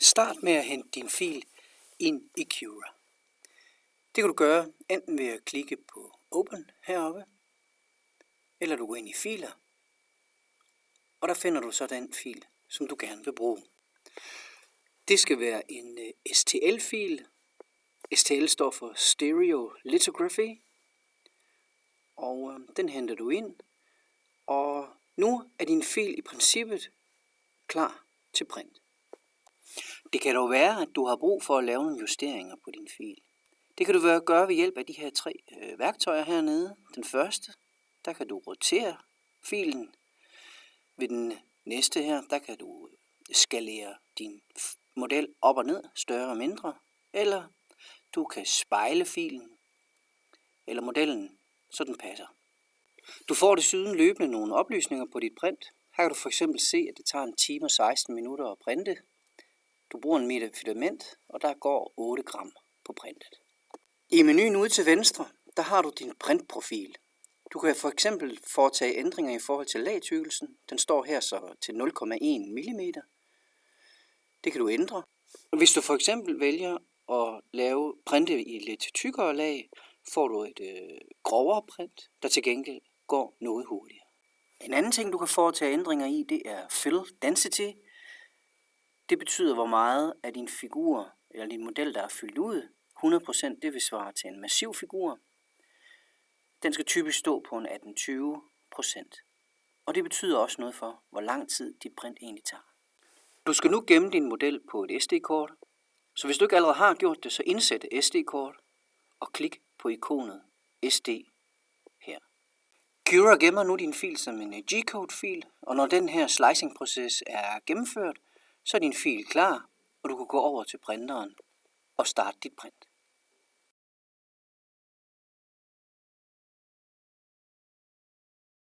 Start med at hente din fil ind i Cura. Det kan du gøre enten ved at klikke på Open heroppe, eller du går ind i filer, og der finder du så den fil, som du gerne vil bruge. Det skal være en øh, STL-fil. STL står for Stereo Lithography, og øh, den henter du ind, og nu er din fil i princippet klar til print. Det kan dog være, at du har brug for at lave nogle justeringer på din fil. Det kan du gøre ved hjælp af de her tre øh, værktøjer hernede. Den første, der kan du rotere filen. Ved den næste her, der kan du øh, skalere din model op og ned, større og mindre. Eller du kan spejle filen, eller modellen, så den passer. Du får desuden løbende nogle oplysninger på dit print. Her kan du for eksempel se, at det tager en time og 16 minutter at printe. Du bruger en meter filament, og der går 8 gram på printet. I menuen ude til venstre, der har du din printprofil. Du kan for eksempel foretage ændringer i forhold til lagtykkelsen. Den står her så til 0,1 mm. Det kan du ændre. Hvis du for eksempel vælger at lave printe i lidt tykkere lag, får du et øh, grovere print, der til gengæld går noget hurtigere. En anden ting, du kan foretage ændringer i, det er fill density. Det betyder, hvor meget af din figur eller din model, der er fyldt ud. 100% det vil svare til en massiv figur. Den skal typisk stå på en 18-20%. Og det betyder også noget for, hvor lang tid dit print egentlig tager. Du skal nu gemme din model på et SD-kort. Så hvis du ikke allerede har gjort det, så indsæt SD-kort og klik på ikonet SD her. Cura gemmer nu din fil som en G-code-fil, og når den her slicing-proces er gennemført, så er din fil klar, og du kan gå over til printeren og starte dit print.